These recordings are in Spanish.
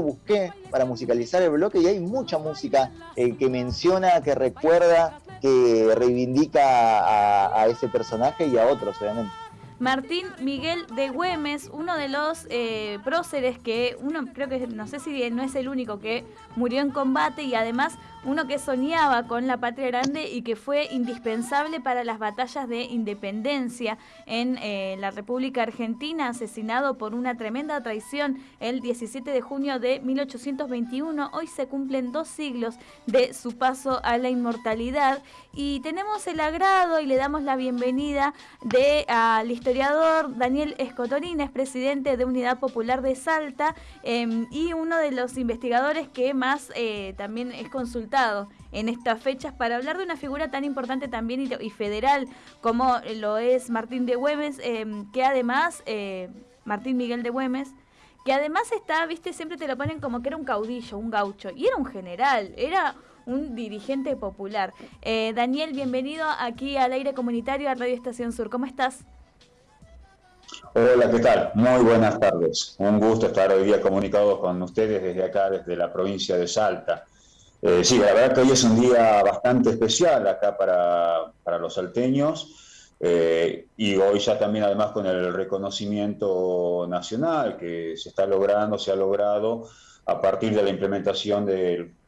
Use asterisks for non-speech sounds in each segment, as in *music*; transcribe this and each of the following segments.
busqué para musicalizar el bloque y hay mucha música eh, que menciona, que recuerda, que reivindica a ese personaje y a otros, obviamente. Martín Miguel de Güemes, uno de los eh, próceres que uno creo que no sé si no es el único que murió en combate y además uno que soñaba con la patria grande y que fue indispensable para las batallas de independencia en eh, la República Argentina, asesinado por una tremenda traición el 17 de junio de 1821. Hoy se cumplen dos siglos de su paso a la inmortalidad y tenemos el agrado y le damos la bienvenida de al historiador Daniel Escotorines, presidente de Unidad Popular de Salta em, y uno de los investigadores que más eh, también es consultado en estas fechas para hablar de una figura tan importante también y, federal como lo es Martín de Güemes, em, que además, eh, Martín Miguel de Güemes, que además está, viste, siempre te lo ponen como que era un caudillo, un gaucho, y era un general, era un dirigente popular. Eh, Daniel, bienvenido aquí al aire comunitario a Radio Estación Sur. ¿Cómo estás? Hola, ¿qué tal? Muy buenas tardes. Un gusto estar hoy día comunicado con ustedes desde acá, desde la provincia de Salta. Eh, sí, la verdad que hoy es un día bastante especial acá para, para los salteños eh, y hoy ya también además con el reconocimiento nacional que se está logrando, se ha logrado a partir de la implementación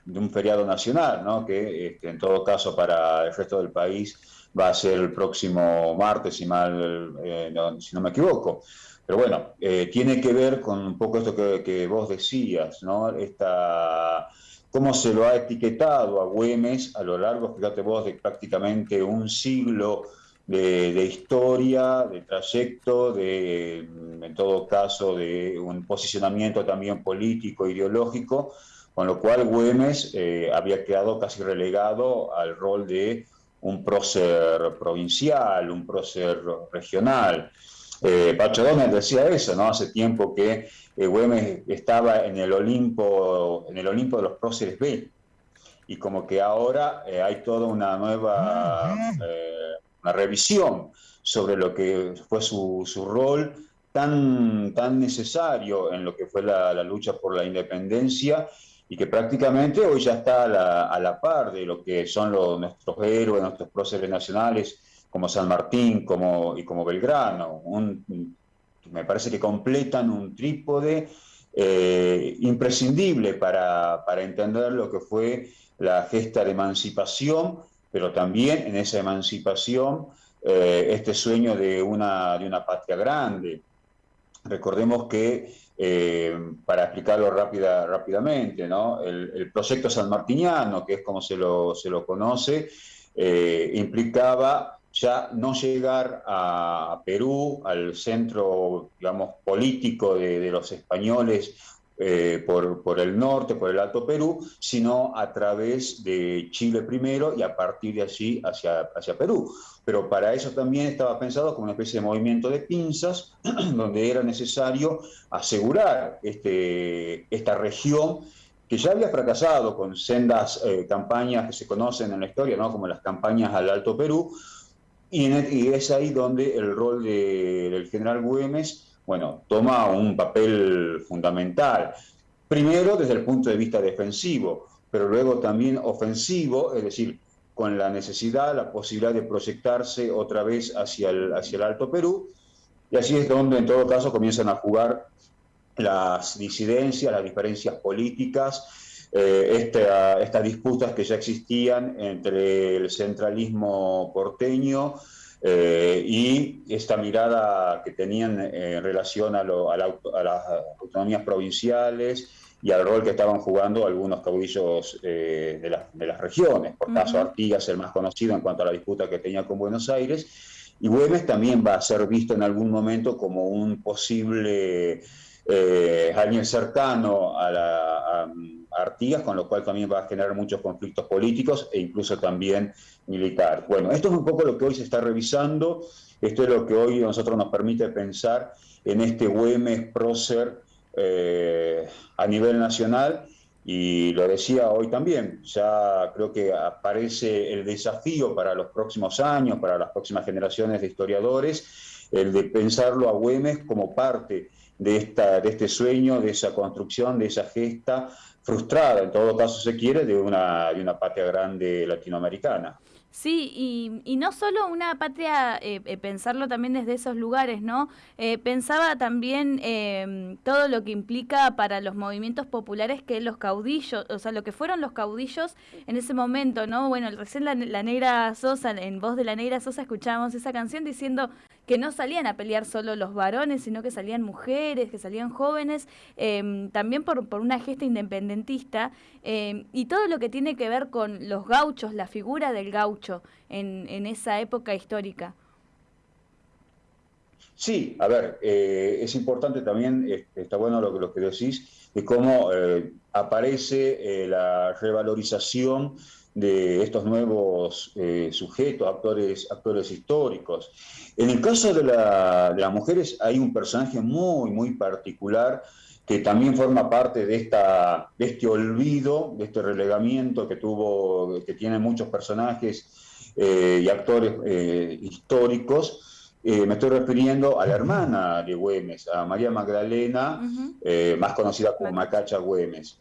de, un feriado nacional, ¿no? que este, en todo caso para el resto del país va a ser el próximo martes, si, mal, eh, si no me equivoco. Pero bueno, tiene que ver con un poco esto que, vos decías, ¿no? Esta cómo se lo ha etiquetado a Güemes a lo largo, fíjate vos, de prácticamente un siglo de, historia, de trayecto, de, en todo caso, de un posicionamiento también político, ideológico, con lo cual Güemes eh, había quedado casi relegado al rol de un prócer provincial, un prócer regional. Eh, Pacho Donner decía eso, ¿no? Hace tiempo que eh, Güemes estaba en el Olimpo, en el Olimpo de los próceres B. Y como que ahora eh, hay toda una nueva una revisión sobre lo que fue su, su, rol tan, tan necesario en lo que fue la, la, lucha por la independencia y que prácticamente hoy ya está a la, par de lo que son nuestros héroes, nuestros próceres nacionales, como San Martín como, y como Belgrano. Me parece que completan un trípode eh, imprescindible para, para, entender lo que fue la gesta de emancipación, pero también en esa emancipación eh, este sueño de una, de una patria grande. Recordemos que, eh, para explicarlo rápida, rápidamente, ¿no? el, el, proyecto sanmartiniano, que es como se lo, se lo conoce, implicaba ya no llegar a Perú, al centro, digamos, político de, los españoles eh, por, por, el norte, por el Alto Perú, sino a través de Chile primero y a partir de allí hacia, hacia Perú. Pero para eso también estaba pensado como una especie de movimiento de pinzas, *clears throat* donde era necesario asegurar este, esta región que ya había fracasado con sendas eh, campañas que se conocen en la historia, ¿no? como las campañas al Alto Perú, y, es ahí donde el rol del general Güemes, bueno, toma un papel fundamental. Primero desde el punto de vista defensivo, pero luego también ofensivo, es decir, con la necesidad, la posibilidad de proyectarse otra vez hacia el, hacia el Alto Perú, y así es donde en todo caso comienzan a jugar las disidencias, las diferencias políticas, eh, estas disputas que ya existían entre el centralismo porteño eh, y esta mirada que tenían en relación a, las autonomías provinciales y al rol que estaban jugando algunos caudillos eh, de, las regiones. Por caso, Artigas, el más conocido en cuanto a la disputa que tenía con Buenos Aires. Y Güemes también va a ser visto en algún momento como un posible alguien cercano a la, Artigas, con lo cual también va a generar muchos conflictos políticos e incluso también militar. Bueno, esto es un poco lo que hoy se está revisando, esto es lo que hoy nosotros nos permite pensar en este Güemes prócer eh, a nivel nacional y lo decía hoy también, ya creo que aparece el desafío para los próximos años, para las próximas generaciones de historiadores, el de pensarlo a Güemes como parte de, esta, de este sueño, de esa construcción, de esa gesta frustrada, en todo caso se quiere, de una, de una patria grande latinoamericana. Sí, y, y, no solo una patria, eh, eh, pensarlo también desde esos lugares, ¿no? Eh, pensaba también em, todo lo que implica para los movimientos populares que los caudillos, o sea, lo que fueron los caudillos en ese momento, ¿no? Bueno, recién la, la Negra Sosa, en voz de la Negra Sosa, escuchábamos esa canción diciendo que no salían a pelear solo los varones, sino que salían mujeres, que salían jóvenes, em, también por, por, una gesta independentista, em, y todo lo que tiene que ver con los gauchos, la figura del gaucho en, en esa época histórica. Sí, a ver, eh, es importante también, está bueno lo, lo que decís, de cómo eh, aparece eh, la revalorización de estos nuevos eh, sujetos, actores, actores históricos. En el caso de, la, de, las mujeres hay un personaje muy, muy particular que también forma parte de, esta, de este olvido, de este relegamiento que, tuvo, que tienen muchos personajes eh, y actores eh, históricos. Eh, me estoy refiriendo a la hermana de Güemes, a María Magdalena, uh -huh. más conocida como Macacha Güemes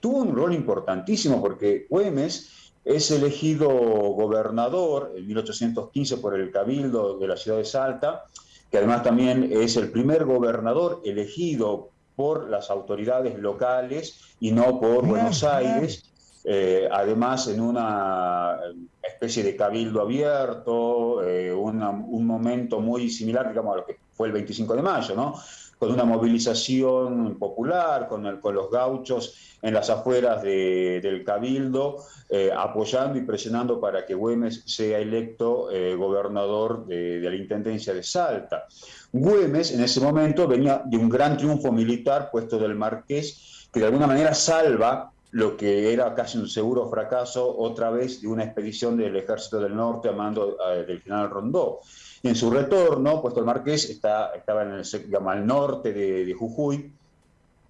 tuvo un rol importantísimo porque Güemes es elegido gobernador en 1815 por el Cabildo de la ciudad de Salta, que además también es el primer gobernador elegido por las autoridades locales y no por Buenos Aires, eh, además en una especie de cabildo abierto, eh, una, un momento muy similar, digamos, a lo que fue el 25 de mayo, ¿no? Con una movilización popular, con, los gauchos en las afueras de, del Cabildo, eh, apoyando y presionando para que Güemes sea electo eh, gobernador de, de, la Intendencia de Salta. Güemes en ese momento venía de un gran triunfo militar puesto del Marqués, que de alguna manera salva lo que era casi un seguro fracaso otra vez de una expedición del Ejército del Norte a mando eh, del general Rondó. En su retorno, puesto el Marqués está, estaba en el, digamos, al norte de, de, Jujuy,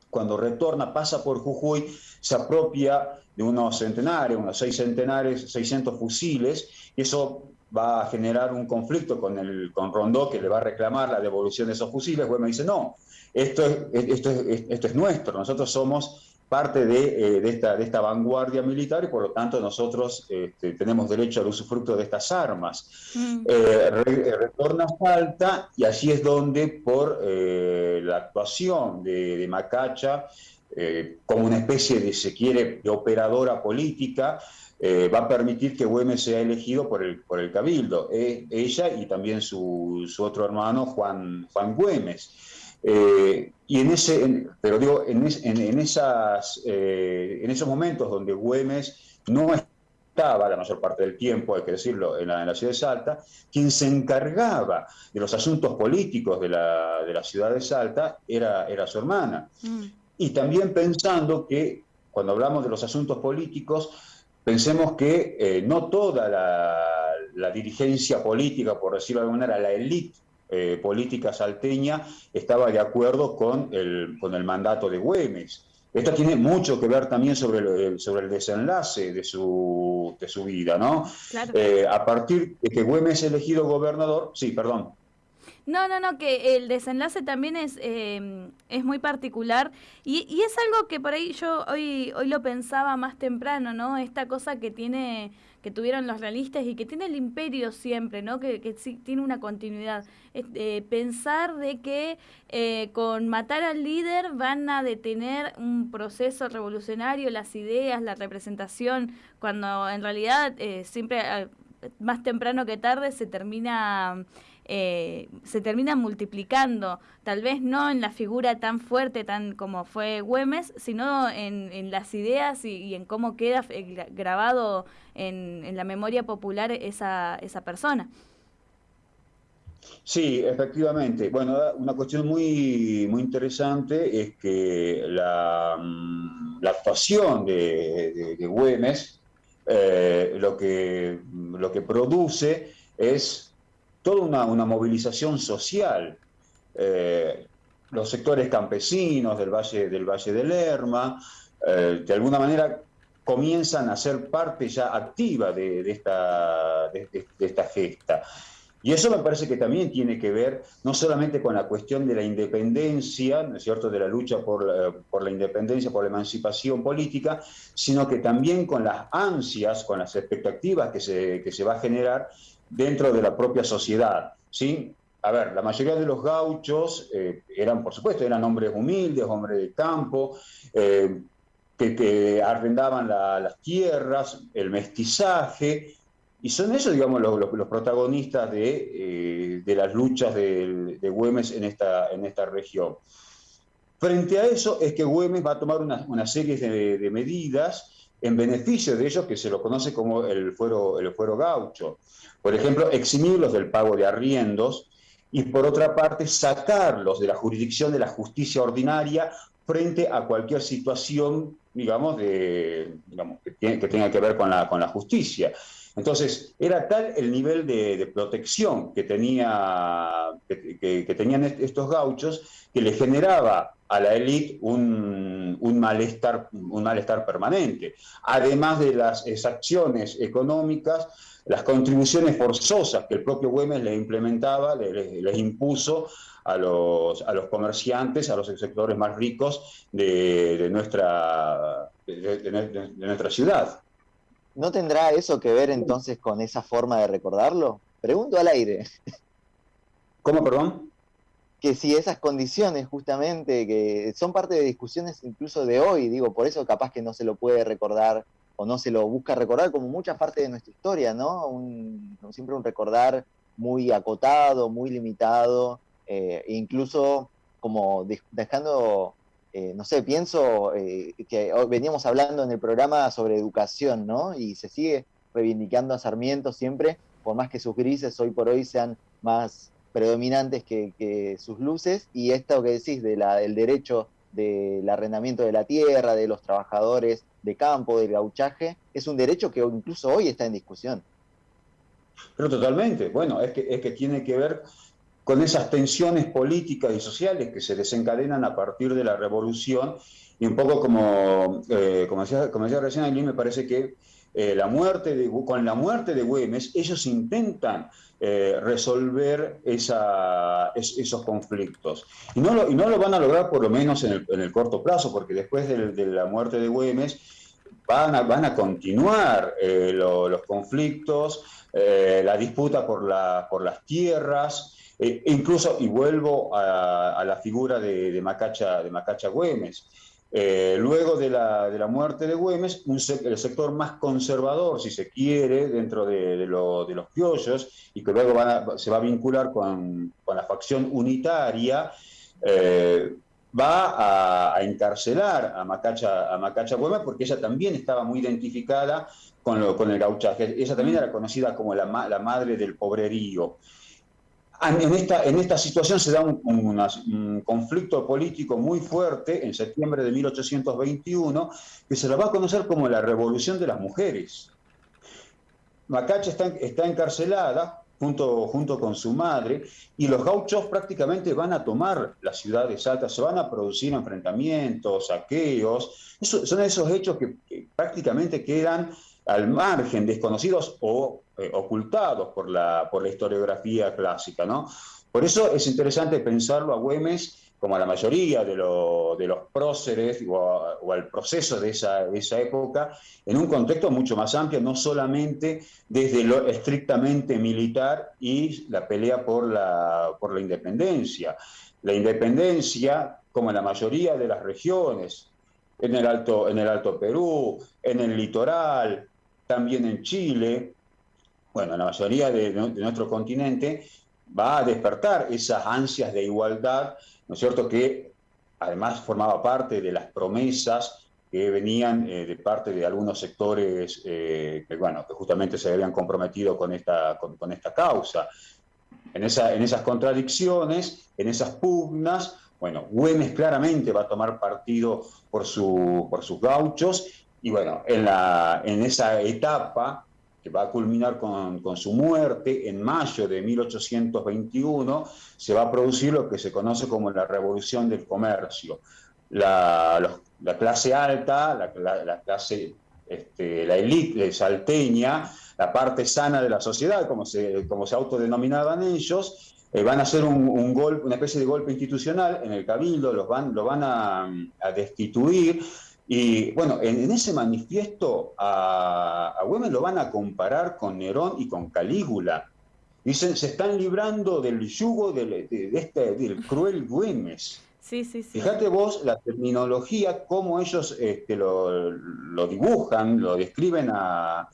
cuando retorna, pasa por Jujuy, se apropia de unos centenares, unos seis centenares, 600 fusiles, y eso va a generar un conflicto con, el, con Rondó, que le va a reclamar la devolución de esos fusiles. Bueno, dice, no, esto es, esto es, esto es nuestro, nosotros somos parte de, eh, de, esta, de, esta, vanguardia militar y por lo tanto nosotros este, tenemos derecho al usufructo de estas armas. Mm. Eh, re, retorna Salta y allí es donde por eh, la actuación de, de Macacha eh, como una especie de, se quiere, de operadora política, va a permitir que Güemes sea elegido por el, por el Cabildo, ella y también su, su, otro hermano Juan, Juan Güemes. Eh, y en ese, en, pero digo, en, es, en, en esas, eh, en esos momentos donde Güemes no estaba la mayor parte del tiempo, hay que decirlo, en la, en la, ciudad de Salta, quien se encargaba de los asuntos políticos de la, de la ciudad de Salta era, era su hermana. Mm. Y también pensando que cuando hablamos de los asuntos políticos, pensemos que eh, no toda la, la, dirigencia política, por decirlo de alguna manera, la élite eh, política salteña estaba de acuerdo con el, con el mandato de Güemes. Esto tiene mucho que ver también sobre el, sobre el desenlace de su, de su vida, ¿no? Claro. Eh, a partir de que Güemes es elegido gobernador, sí, perdón. No, no, no, que el desenlace también es, eh, es muy particular y, y, es algo que por ahí yo hoy, hoy lo pensaba más temprano, ¿no? Esta cosa que tiene que tuvieron los realistas y que tiene el imperio siempre, ¿no? Que, que sí, tiene una continuidad. Eh, pensar de que eh, con matar al líder van a detener un proceso revolucionario, las ideas, la representación, cuando en realidad eh, siempre más temprano que tarde se termina eh, se termina multiplicando, tal vez no en la figura tan fuerte tan como fue Güemes, sino en, en las ideas y, en cómo queda eh, grabado en, en la memoria popular esa, esa persona. Sí, efectivamente. Bueno, una cuestión muy, muy interesante es que la, mm, la actuación de, de, de Güemes eh, lo, que, lo que produce es toda una, una movilización social. Eh, los sectores campesinos del Valle, del Valle del Lerma, eh, de alguna manera comienzan a ser parte ya activa de, esta, de, de esta, gesta. Y eso me parece que también tiene que ver no solamente con la cuestión de la independencia, ¿no es cierto?, de la lucha por la, por la independencia, por la emancipación política, sino que también con las ansias, con las expectativas que se, que se va a generar dentro de la propia sociedad, ¿sí? A ver, la mayoría de los gauchos eh, eran, por supuesto, eran hombres humildes, hombres de campo, eh, que, arrendaban las tierras, el mestizaje, y son ellos, digamos, los, protagonistas de, eh, las luchas de, Güemes en esta, en esta región. Frente a eso es que Güemes va a tomar una, serie de, medidas en beneficio de ellos que se lo conoce como el fuero, el fuero gaucho. Por ejemplo, eximirlos del pago de arriendos y por otra parte sacarlos de la jurisdicción de la justicia ordinaria frente a cualquier situación, digamos, de, que, tenga que ver con la, con la justicia. Entonces, era tal el nivel de, protección que, tenía, que, tenían estos gauchos que le generaba a la élite un, malestar, un malestar permanente. Además de las exacciones económicas, las contribuciones forzosas que el propio Güemes les implementaba, les, impuso a los, a los comerciantes, a los sectores más ricos de nuestra ciudad. ¿No tendrá eso que ver entonces con esa forma de recordarlo? Pregunto al aire. ¿Cómo, perdón? Que si esas condiciones justamente, que son parte de discusiones incluso de hoy, digo, por eso capaz que no se lo puede recordar o no se lo busca recordar como mucha parte de nuestra historia, ¿no? siempre un recordar muy acotado, muy limitado, eh, incluso como dejando eh, no sé, pienso eh, que veníamos hablando en el programa sobre educación, ¿no? Y se sigue reivindicando a Sarmiento siempre, por más que sus grises hoy por hoy sean más predominantes que, sus luces, y esto que decís del derecho del arrendamiento de la tierra, de los trabajadores de campo, del gauchaje, es un derecho que incluso hoy está en discusión. Pero totalmente, bueno, es que tiene que ver con esas tensiones políticas y sociales que se desencadenan a partir de la revolución. Y un poco como, eh, como, decía, como recién, a mí me parece que eh, la muerte con la muerte de Güemes, ellos intentan eh, resolver esos conflictos. Y no, lo, y no lo van a lograr por lo menos en el, en el corto plazo, porque después de, la muerte de Güemes van a, van a continuar los conflictos, la disputa por, la, por las tierras, eh, incluso, y vuelvo a, la figura de, Macacha, de Macacha Güemes, eh, luego de la, muerte de Güemes, el sector más conservador, si se quiere, dentro de, los piollos, y que luego se va a vincular con, la facción unitaria, eh, va a, encarcelar a Macacha, a Macacha Güemes porque ella también estaba muy identificada con, con el gauchaje. Ella también era conocida como la, la madre del pobrerío. En esta, en esta situación se da un, conflicto político muy fuerte en septiembre de 1821 que se lo va a conocer como la Revolución de las Mujeres. Macacha está, está encarcelada junto, junto con su madre y los gauchos prácticamente van a tomar las ciudades altas, se van a producir enfrentamientos, saqueos. son esos hechos que prácticamente quedan al margen, desconocidos o eh, ocultados por la, por la historiografía clásica. ¿no? Por eso es interesante pensarlo a Güemes como a la mayoría de, de los próceres o, al proceso de esa, esa, época, en un contexto mucho más amplio, no solamente desde lo estrictamente militar y la pelea por la, por la independencia. La independencia, como en la mayoría de las regiones, en el Alto, en el Alto Perú, en el litoral, también en Chile, bueno, en la mayoría de, nuestro continente, va a despertar esas ansias de igualdad, ¿no es cierto?, que además formaba parte de las promesas que venían eh, de parte de algunos sectores eh, que, bueno, que justamente se habían comprometido con esta, con, esta causa. En, esa, en esas contradicciones, en esas pugnas, bueno, Güemes claramente va a tomar partido por, su, por sus gauchos y bueno, en, la, en esa etapa que va a culminar con, su muerte en mayo de 1821, se va a producir lo que se conoce como la revolución del comercio. La, clase alta, la, clase este, la élite salteña, la parte sana de la sociedad, como se, como se autodenominaban ellos, eh, van a hacer un, golpe, una especie de golpe institucional en el cabildo, los van, lo van a, destituir. Y bueno, en, ese manifiesto a, a Güemes lo van a comparar con Nerón y con Calígula. Dicen, se están librando del yugo de, este, del cruel Güemes. Sí, sí, sí. Fíjate vos la terminología, cómo ellos este, lo, dibujan, lo describen a,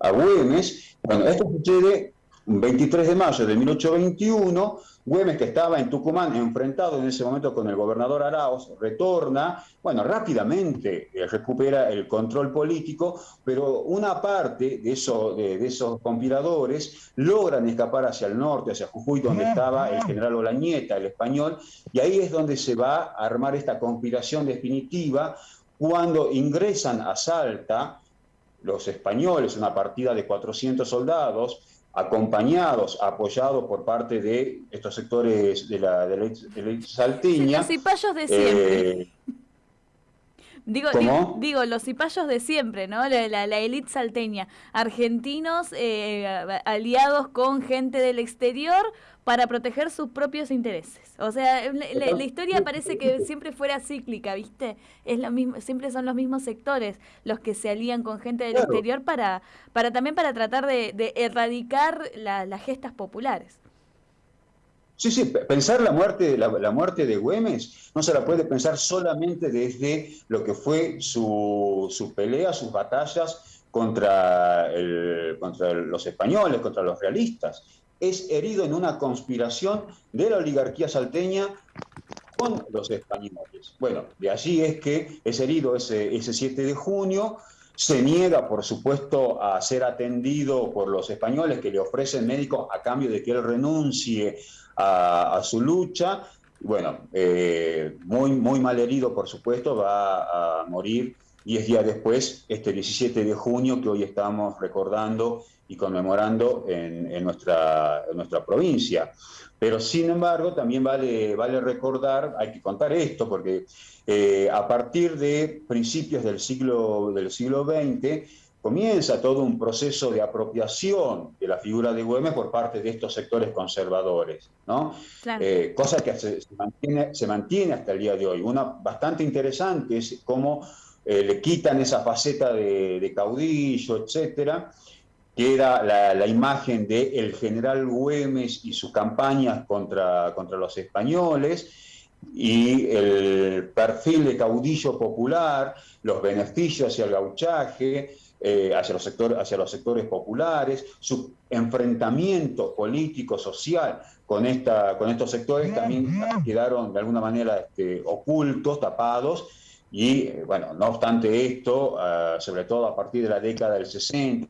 a Güemes. Bueno, esto sucede 23 de mayo de 1821, Güemes, que estaba en Tucumán enfrentado en ese momento con el gobernador Arauz, retorna, bueno, rápidamente eh, recupera el control político, pero una parte de, eso, de, esos conspiradores logran escapar hacia el norte, hacia Jujuy, donde estaba el general Olañeta, el español, y ahí es donde se va a armar esta conspiración definitiva cuando ingresan a Salta los españoles, una partida de 400 soldados, acompañados, apoyados por parte de estos sectores de la, de la, saltiña. los cipayos de siempre. Eh, digo, digo, los cipayos de siempre, ¿no? La, la, élite salteña. Argentinos eh, aliados con gente del exterior para proteger sus propios intereses. O sea, la, historia parece que siempre fuera cíclica, ¿viste? Es lo mismo, siempre son los mismos sectores los que se alían con gente del exterior para, para también para tratar de, erradicar las gestas populares. Sí, sí, pensar la muerte, la, muerte de Güemes no se la puede pensar solamente desde lo que fue su, su pelea, sus batallas contra, el, contra los españoles, contra los realistas es herido en una conspiración de la oligarquía salteña con los españoles. Bueno, de allí es que es herido ese, ese 7 de junio, se niega, por supuesto, a ser atendido por los españoles que le ofrecen médicos a cambio de que él renuncie a, su lucha. Bueno, eh, muy, muy mal herido, por supuesto, va a morir 10 días después, este 17 de junio, que hoy estamos recordando y conmemorando en, nuestra, nuestra provincia. Pero sin embargo, también vale, vale recordar, hay que contar esto, porque eh, a partir de principios del siglo, del siglo XX, comienza todo un proceso de apropiación de la figura de Güemes por parte de estos sectores conservadores, ¿no? Eh, cosa que se, mantiene, se mantiene hasta el día de hoy. Una bastante interesante es cómo eh, le quitan esa faceta de, de caudillo, etcétera, queda la, la imagen del el general Güemes y sus campañas contra, contra los españoles, y el perfil de caudillo popular, los beneficios hacia el gauchaje, eh, hacia, los sectores, hacia los sectores populares, su enfrentamiento político, social con, esta, con estos sectores también quedaron de alguna manera este, ocultos, tapados, y eh, bueno, no obstante esto, ah, sobre todo a partir de la década del 60,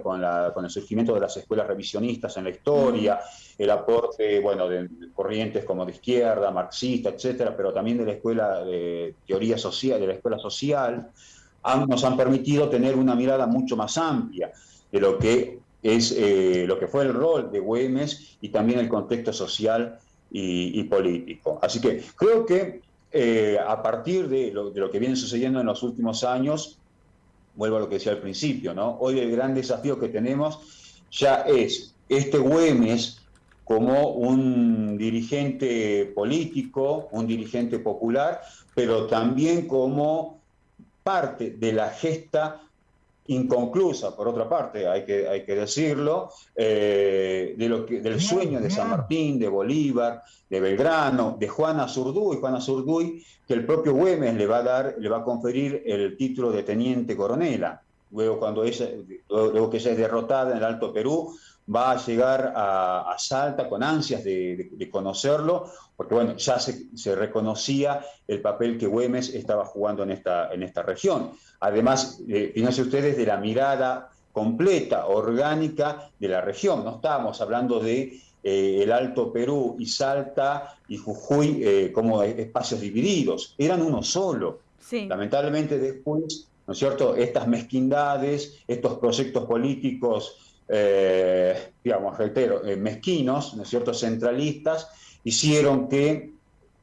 con, con, el surgimiento de las escuelas revisionistas en la historia, el aporte bueno, de corrientes como de izquierda, marxista, etcétera, pero también de la escuela de teoría social, de la escuela social, nos han permitido tener una mirada mucho más amplia de lo que es eh, lo que fue el rol de Güemes y también el contexto social y, político. Así que creo que eh, a partir de lo, de lo que viene sucediendo en los últimos años, vuelvo a lo que decía al principio, ¿no? Hoy el gran desafío que tenemos ya es este Güemes como un dirigente político, un dirigente popular, pero también como parte de la gesta inconclusa, por otra parte, hay que, hay que decirlo, eh, de lo que, del sueño de San Martín, de Bolívar, de Belgrano, de Juana Zurduy, Juana Zurduy, que el propio Güemes le va a dar, le va a conferir el título de teniente coronela. Luego, cuando ella, luego que ella es derrotada en el Alto Perú, va a llegar a, Salta con ansias de, conocerlo, porque bueno, ya se, se, reconocía el papel que Güemes estaba jugando en esta, en esta región. Además, eh, fíjense ustedes de la mirada completa, orgánica de la región. No estábamos hablando de eh, el Alto Perú y Salta y Jujuy eh, como espacios divididos, eran uno solo. Lamentablemente después, ¿no es cierto?, estas mezquindades, estos proyectos políticos, digamos, reitero, mezquinos, ¿no es cierto?, centralistas, hicieron que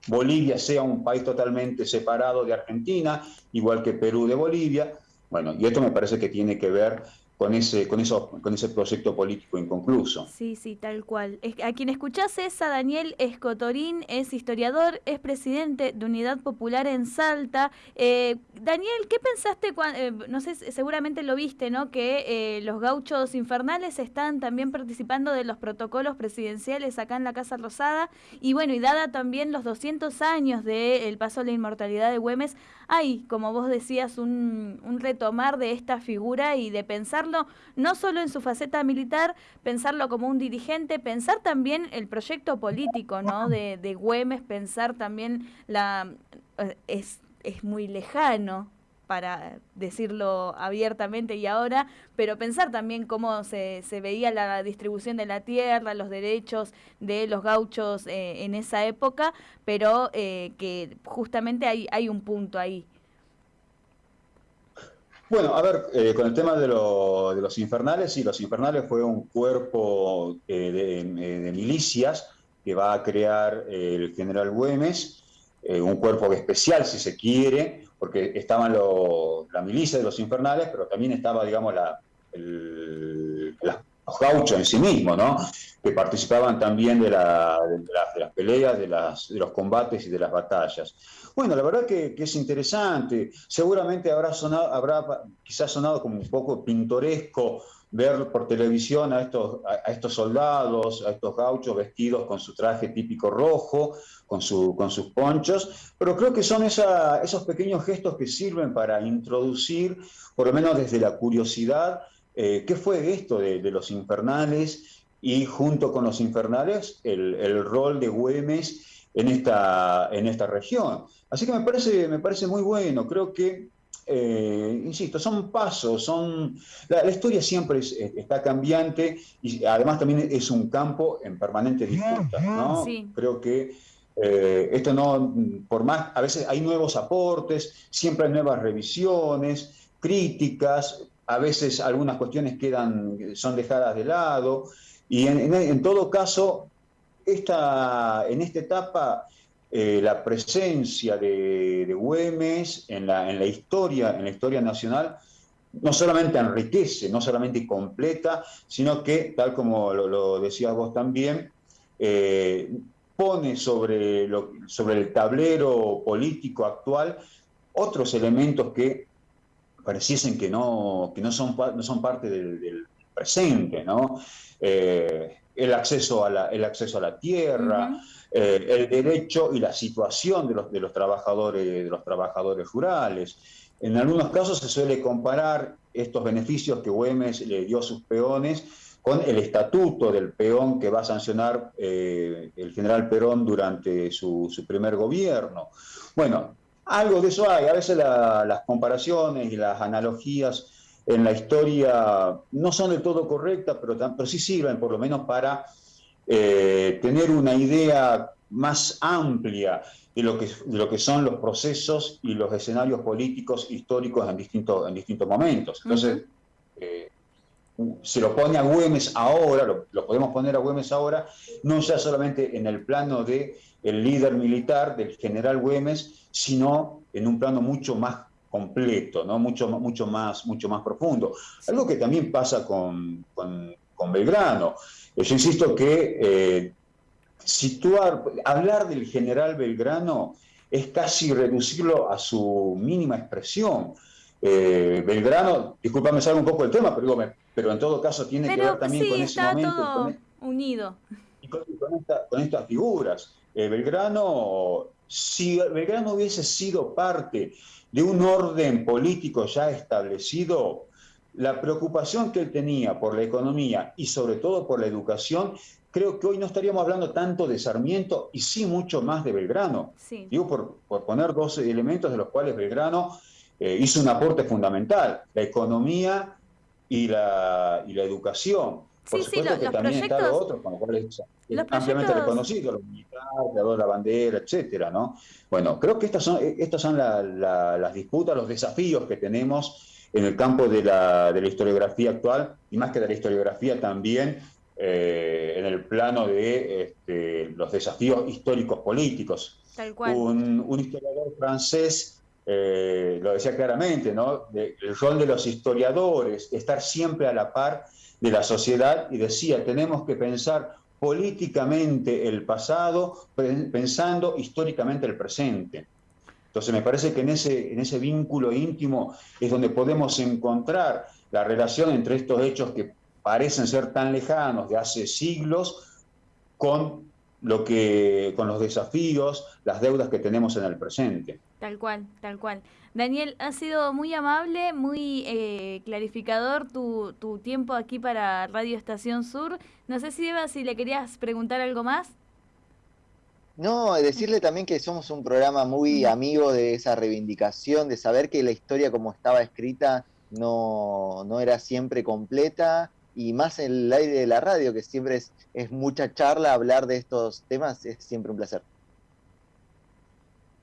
Bolivia sea un país totalmente separado de Argentina, igual que Perú de Bolivia, Bueno, y esto me parece que tiene que ver con ese, con, eso, con ese proyecto político inconcluso. Sí, sí, tal cual. A quien escuchás es a Daniel Escotorín, es historiador, es presidente de Unidad Popular en Salta. Eh, Daniel, ¿qué pensaste cuando, eh, no sé, seguramente lo viste, ¿no? Que eh, los gauchos infernales están también participando de los protocolos presidenciales acá en la Casa Rosada. Y bueno, y dada también los 200 años del paso a la inmortalidad de Güemes, hay, como vos decías, un, un retomar de esta figura y de pensar no solo en su faceta militar, pensarlo como un dirigente, pensar también el proyecto político ¿no? de, de Güemes, pensar también la... Eh, es, es muy lejano para decirlo abiertamente y ahora, pero pensar también cómo se, se, veía la distribución de la tierra, los derechos de los gauchos eh, en esa época, pero eh, que justamente hay, hay un punto ahí. Bueno, a ver, eh, con el tema de, los infernales, sí, los infernales fue un cuerpo eh, eh, de, milicias que va a crear el general Güemes, un cuerpo especial, si se quiere, porque estaban la milicia de los infernales, pero también estaba, digamos, la, los gauchos en sí mismos, ¿no? que participaban también de, las peleas, de, de los combates y de las batallas. Bueno, la verdad que, es interesante. Seguramente habrá sonado, habrá quizás sonado como un poco pintoresco ver por televisión a estos, a, estos soldados, a estos gauchos vestidos con su traje típico rojo, con, su, con sus ponchos, pero creo que son esos pequeños gestos que sirven para introducir, por lo menos desde la curiosidad, eh, qué fue esto de, los infernales y junto con los infernales el, el rol de Güemes en esta, en esta región. Así que me parece, me parece muy bueno, creo que, eh, insisto, son pasos, son la, historia siempre está cambiante y además también es un campo en permanente disputa, ¿no? Creo que eh, esto no, por más, a veces hay nuevos aportes, siempre hay nuevas revisiones, críticas, a veces algunas cuestiones quedan, son dejadas de lado, y en, todo caso esta, en esta etapa eh, la presencia de, Güemes en la, en la, historia, en la historia nacional, no solamente enriquece, no solamente completa, sino que, tal como lo, decías vos también, eh, pone sobre, lo, sobre el tablero político actual otros elementos que pareciesen que no, que no, son, no son parte del, presente, ¿no? Eh, el acceso a la, el acceso a la tierra, eh, el derecho y la situación de los, de los, trabajadores, de los trabajadores rurales. En algunos casos se suele comparar estos beneficios que Güemes le dio a sus peones con el estatuto del peón que va a sancionar eh, el general Perón durante su, primer gobierno. Bueno, algo de eso hay. A veces las comparaciones y las analogías en la historia no son del todo correctas, pero, pero sí sirven por lo menos para eh, tener una idea más amplia de lo, que, de lo que son los procesos y los escenarios políticos históricos en distintos, en distintos momentos. Entonces, eh, se lo pone a Güemes ahora, lo, podemos poner a Güemes ahora, no ya solamente en el plano del el líder militar, del general Güemes, sino en un plano mucho más completo, ¿no? mucho, mucho, más, mucho más profundo. Algo que también pasa con, con, Belgrano. Eh, yo insisto que eh, situar, hablar del general Belgrano es casi reducirlo a su mínima expresión. Eh, Belgrano, discúlpame, salgo un poco del tema, pero, pero en todo caso tiene que ver también con ese momento. Todo unido. Y con, con, estas figuras. Belgrano, si Belgrano hubiese sido parte de un orden político ya establecido, la preocupación que él tenía por la economía y sobre todo por la educación, creo que hoy no estaríamos hablando tanto de Sarmiento y sí mucho más de Belgrano. Digo por, poner dos elementos de los cuales Belgrano eh, hizo un aporte fundamental, la economía y la, y la educación. Por supuesto que también está lo otro, con lo cual es, ampliamente reconocido, los militares, la bandera, etcétera, ¿no? Bueno, creo que estas son, estas son las disputas, los desafíos que tenemos en el campo de la, de la historiografía actual, y más que de la historiografía también eh, en el plano de este, los desafíos históricos políticos. Tal cual. Un, historiador francés eh, lo decía claramente, ¿no? el rol de los historiadores, estar siempre a la par de la sociedad y decía, tenemos que pensar políticamente el pasado, pensando históricamente el presente. Entonces me parece que en ese, en ese vínculo íntimo es donde podemos encontrar la relación entre estos hechos que parecen ser tan lejanos de hace siglos con lo que con los desafíos, las deudas que tenemos en el presente. Tal cual, tal cual. Daniel, ha sido muy amable, muy eh, clarificador tu, tu, tiempo aquí para Radio Estación Sur. No sé si Eva, si le querías preguntar algo más. No, decirle también que somos un programa muy amigo de esa reivindicación, de saber que la historia como estaba escrita no, no era siempre completa y más en el aire de la radio, que siempre es, es mucha charla, hablar de estos temas es siempre un placer.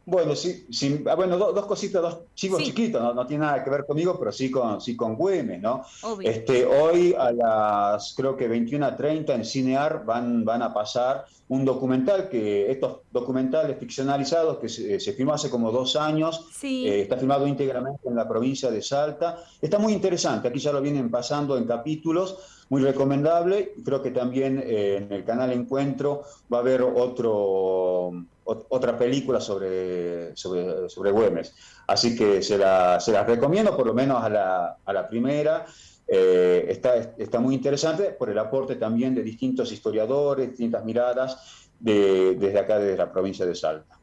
Bueno, sí, sí ah, bueno, dos cositas, dos chicos chiquitos, ¿no? no tiene nada que ver conmigo, pero sí con, sí con Güemes, ¿no? Este, hoy a las, creo que 21.30 en Cinear van, van a pasar un documental, que estos documentales ficcionalizados que se, se filmó hace como dos años, eh, está filmado íntegramente en la provincia de Salta, está muy interesante, aquí ya lo vienen pasando en capítulos, muy recomendable, creo que también eh, en el canal Encuentro va a haber otro otra película sobre, sobre, sobre Güemes. Así que se la, se recomiendo, por lo menos a la, a la primera. Eh, está, está muy interesante por el aporte también de distintos historiadores, distintas miradas desde acá, desde la provincia de Salta.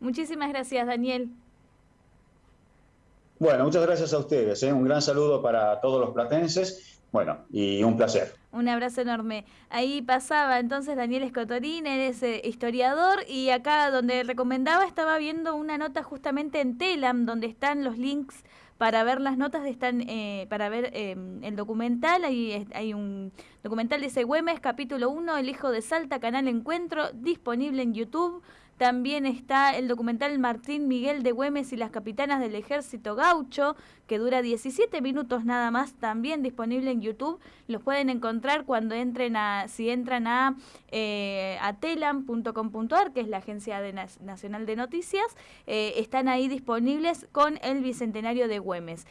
Muchísimas gracias, Daniel. Bueno, muchas gracias a ustedes. ¿eh? Un gran saludo para todos los platenses bueno, y un placer. Un abrazo enorme. Ahí pasaba entonces Daniel Escotorín, eres eh, historiador, y acá donde recomendaba estaba viendo una nota justamente en Telam, donde están los links para ver las notas, están eh, para ver em, el documental. Ahí hay un documental, dice Güemes, capítulo 1, El Hijo de Salta, canal Encuentro, disponible en YouTube. También está el documental Martín Miguel de Güemes y las capitanas del ejército gaucho, que dura 17 minutos nada más, también disponible en YouTube. Los pueden encontrar cuando entren a, si entran a, eh, a telam.com.ar, que es la agencia nacional de noticias, eh, están ahí disponibles con el Bicentenario de Güemes.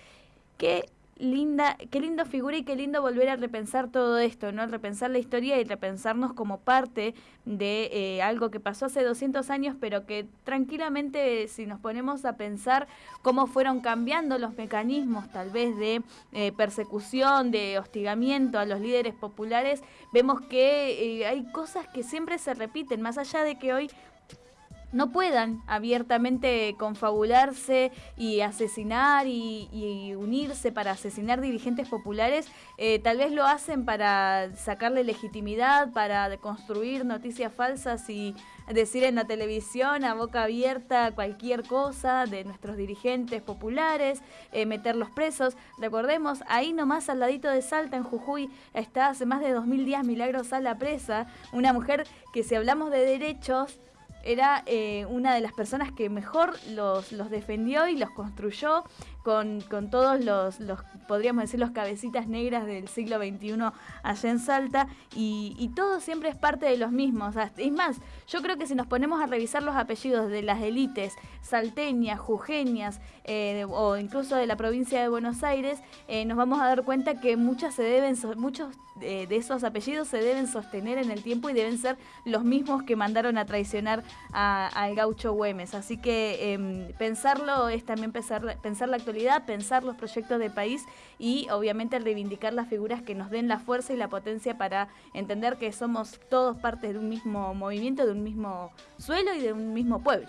Que linda, qué lindo figura y qué lindo volver a repensar todo esto, ¿no? Repensar la historia y repensarnos como parte de eh, algo que pasó hace 200 años, pero que tranquilamente si nos ponemos a pensar cómo fueron cambiando los mecanismos tal vez de eh, persecución, de hostigamiento a los líderes populares, vemos que eh, hay cosas que siempre se repiten, más allá de que hoy no puedan abiertamente confabularse y asesinar y, unirse para asesinar dirigentes populares, eh, tal vez lo hacen para sacarle legitimidad, para construir noticias falsas y decir en la televisión a boca abierta cualquier cosa de nuestros dirigentes populares, eh, meterlos presos. Recordemos, ahí nomás al ladito de Salta, en Jujuy, está hace más de 2000 días Milagros a la presa, una mujer que si hablamos de derechos, era eh, una de las personas que mejor los, los defendió y los construyó con, con todos los, los, podríamos decir, los cabecitas negras del siglo XXI allá en Salta, y, todo siempre es parte de los mismos. Es más, yo creo que si nos ponemos a revisar los apellidos de las élites salteñas, jujeñas, eh, o incluso de la provincia de Buenos Aires, eh, nos vamos a dar cuenta que muchas se deben, muchos de esos apellidos se deben sostener en el tiempo y deben ser los mismos que mandaron a traicionar al gaucho Güemes. Así que em, pensarlo es también pensar, pensar la actualidad pensar los proyectos de país y obviamente reivindicar las figuras que nos den la fuerza y la potencia para entender que somos todos parte de un mismo movimiento, de un mismo suelo y de un mismo pueblo.